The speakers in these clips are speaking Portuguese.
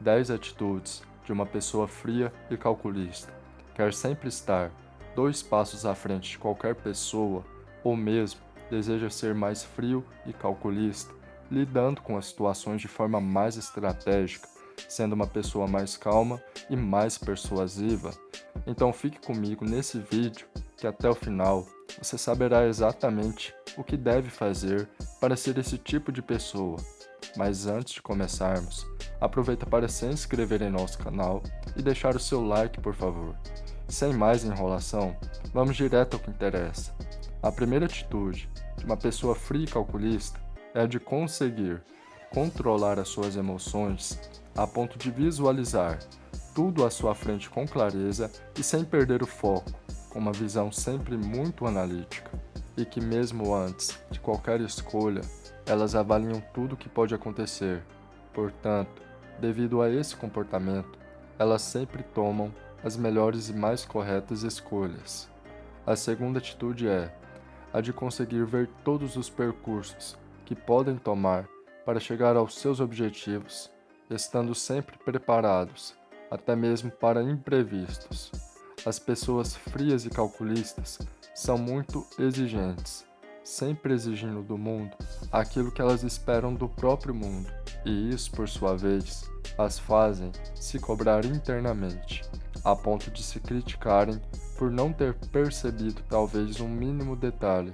10 atitudes de uma pessoa fria e calculista. Quer sempre estar dois passos à frente de qualquer pessoa, ou mesmo deseja ser mais frio e calculista, lidando com as situações de forma mais estratégica, sendo uma pessoa mais calma e mais persuasiva. Então fique comigo nesse vídeo que até o final você saberá exatamente o que deve fazer para ser esse tipo de pessoa. Mas antes de começarmos, aproveita para se inscrever em nosso canal e deixar o seu like por favor. Sem mais enrolação, vamos direto ao que interessa. A primeira atitude de uma pessoa fria e calculista é a de conseguir controlar as suas emoções a ponto de visualizar tudo à sua frente com clareza e sem perder o foco, com uma visão sempre muito analítica, e que mesmo antes de qualquer escolha, elas avaliam tudo o que pode acontecer. Portanto, devido a esse comportamento, elas sempre tomam as melhores e mais corretas escolhas. A segunda atitude é a de conseguir ver todos os percursos que podem tomar para chegar aos seus objetivos, estando sempre preparados, até mesmo para imprevistos. As pessoas frias e calculistas são muito exigentes, sempre exigindo do mundo aquilo que elas esperam do próprio mundo, e isso, por sua vez, as fazem se cobrar internamente, a ponto de se criticarem por não ter percebido talvez um mínimo detalhe,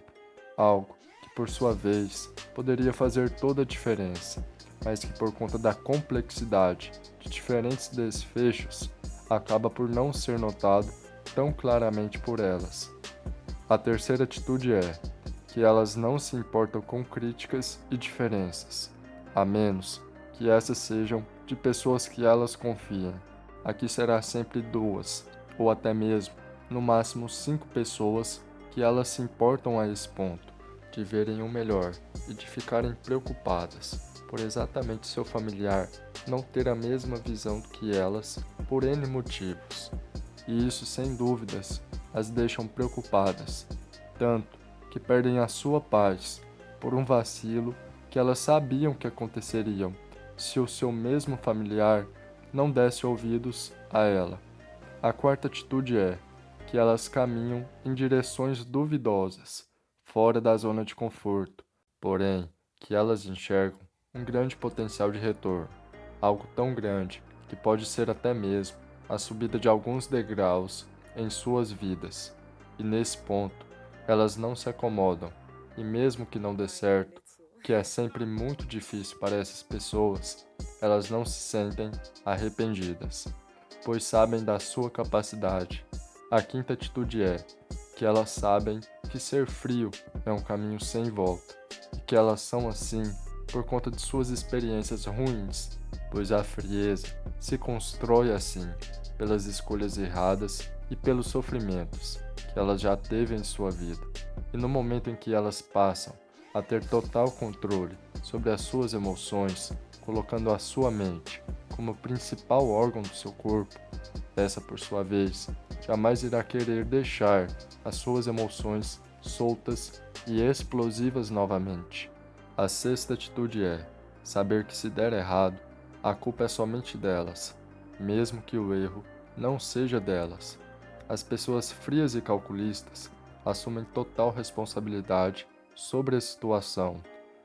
algo que por sua vez poderia fazer toda a diferença, mas que por conta da complexidade de diferentes desfechos acaba por não ser notado tão claramente por elas. A terceira atitude é que elas não se importam com críticas e diferenças, a menos que essas sejam de pessoas que elas confiem. Aqui será sempre duas, ou até mesmo, no máximo cinco pessoas que elas se importam a esse ponto, de verem o melhor e de ficarem preocupadas por exatamente seu familiar não ter a mesma visão que elas por N motivos. E isso, sem dúvidas, as deixam preocupadas, tanto que perdem a sua paz por um vacilo que elas sabiam que aconteceriam se o seu mesmo familiar não desse ouvidos a ela. A quarta atitude é que elas caminham em direções duvidosas, fora da zona de conforto, porém que elas enxergam um grande potencial de retorno, algo tão grande que pode ser até mesmo a subida de alguns degraus em suas vidas. E nesse ponto, elas não se acomodam, e mesmo que não dê certo, que é sempre muito difícil para essas pessoas, elas não se sentem arrependidas, pois sabem da sua capacidade. A quinta atitude é que elas sabem que ser frio é um caminho sem volta, e que elas são assim por conta de suas experiências ruins, pois a frieza se constrói assim, pelas escolhas erradas e pelos sofrimentos que elas já teve em sua vida. E no momento em que elas passam a ter total controle sobre as suas emoções, colocando a sua mente como principal órgão do seu corpo, essa por sua vez jamais irá querer deixar as suas emoções soltas e explosivas novamente. A sexta atitude é saber que se der errado, a culpa é somente delas, mesmo que o erro não seja delas. As pessoas frias e calculistas assumem total responsabilidade sobre a situação,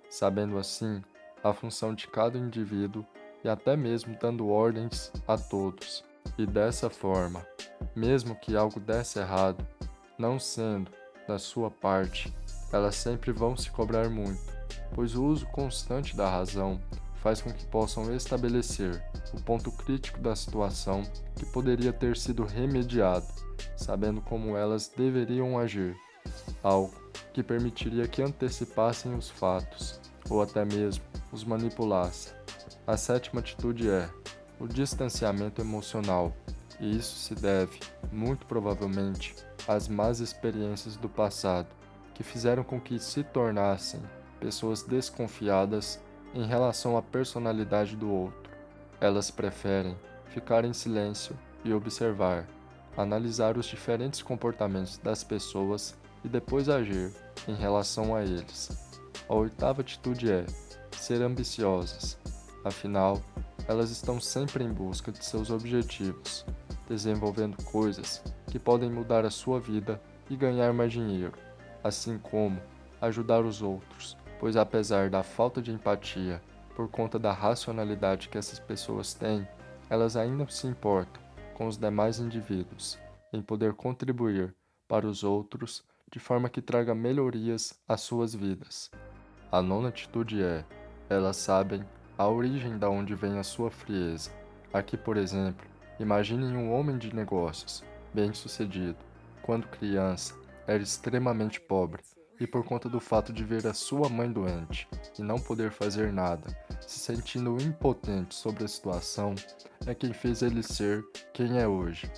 sabendo assim a função de cada indivíduo e até mesmo dando ordens a todos. E dessa forma, mesmo que algo desse errado, não sendo da sua parte, elas sempre vão se cobrar muito, pois o uso constante da razão faz com que possam estabelecer o ponto crítico da situação que poderia ter sido remediado, sabendo como elas deveriam agir, algo que permitiria que antecipassem os fatos, ou até mesmo os manipulassem. A sétima atitude é o distanciamento emocional, e isso se deve, muito provavelmente, às más experiências do passado, que fizeram com que se tornassem pessoas desconfiadas em relação à personalidade do outro. Elas preferem ficar em silêncio e observar, analisar os diferentes comportamentos das pessoas e depois agir em relação a eles. A oitava atitude é ser ambiciosas. Afinal, elas estão sempre em busca de seus objetivos, desenvolvendo coisas que podem mudar a sua vida e ganhar mais dinheiro, assim como ajudar os outros, pois apesar da falta de empatia por conta da racionalidade que essas pessoas têm, elas ainda se importam com os demais indivíduos, em poder contribuir para os outros de forma que traga melhorias às suas vidas. A nona atitude é, elas sabem a origem da onde vem a sua frieza. Aqui, por exemplo, imaginem um homem de negócios, bem-sucedido, quando criança, era extremamente pobre e por conta do fato de ver a sua mãe doente e não poder fazer nada, se sentindo impotente sobre a situação, é quem fez ele ser quem é hoje.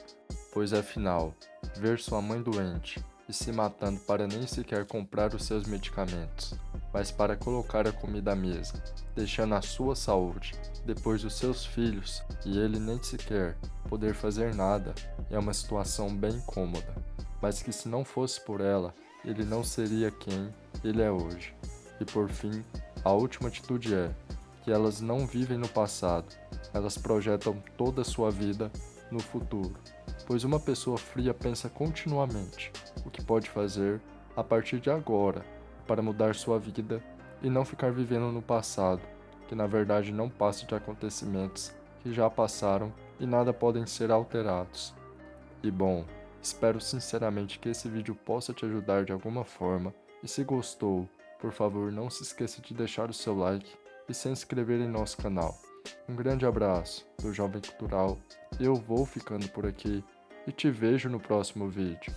Pois afinal, ver sua mãe doente e se matando para nem sequer comprar os seus medicamentos, mas para colocar a comida à mesa, deixando a sua saúde, depois os seus filhos e ele nem sequer poder fazer nada, é uma situação bem cômoda, mas que se não fosse por ela, ele não seria quem ele é hoje. E por fim, a última atitude é que elas não vivem no passado, elas projetam toda a sua vida no futuro, pois uma pessoa fria pensa continuamente o que pode fazer a partir de agora para mudar sua vida e não ficar vivendo no passado, que na verdade não passa de acontecimentos que já passaram e nada podem ser alterados. E bom, Espero sinceramente que esse vídeo possa te ajudar de alguma forma e se gostou, por favor não se esqueça de deixar o seu like e se inscrever em nosso canal. Um grande abraço do Jovem Cultural, eu vou ficando por aqui e te vejo no próximo vídeo.